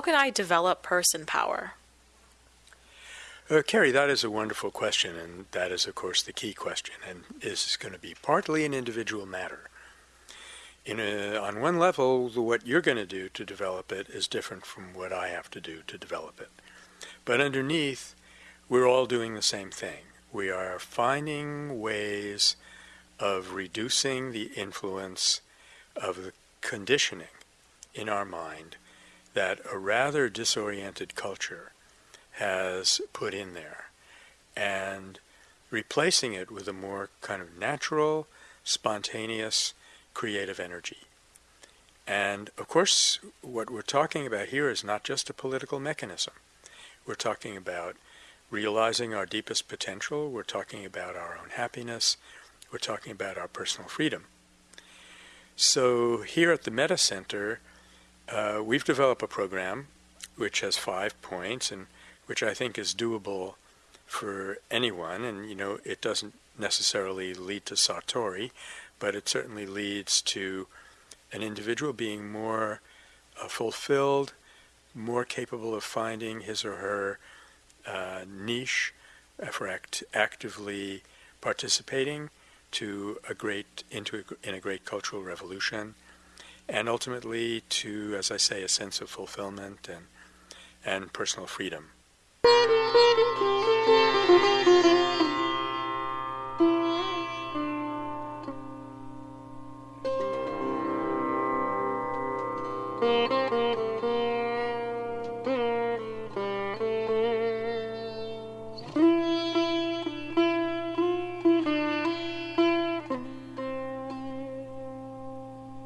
can I develop person power? Uh, Carrie, that is a wonderful question, and that is, of course, the key question, and is going to be partly an individual matter. In a, on one level, what you're going to do to develop it is different from what I have to do to develop it. But underneath, we're all doing the same thing. We are finding ways of reducing the influence of the conditioning in our mind that a rather disoriented culture has put in there and replacing it with a more kind of natural, spontaneous, creative energy. And of course, what we're talking about here is not just a political mechanism. We're talking about realizing our deepest potential. We're talking about our own happiness. We're talking about our personal freedom. So here at the Metta Center, uh, we've developed a program which has five points and which I think is doable for anyone. And, you know, it doesn't necessarily lead to Satori, but it certainly leads to an individual being more uh, fulfilled, more capable of finding his or her uh, niche for act actively participating to a great into a, in a great cultural revolution, and ultimately to, as I say, a sense of fulfillment and, and personal freedom.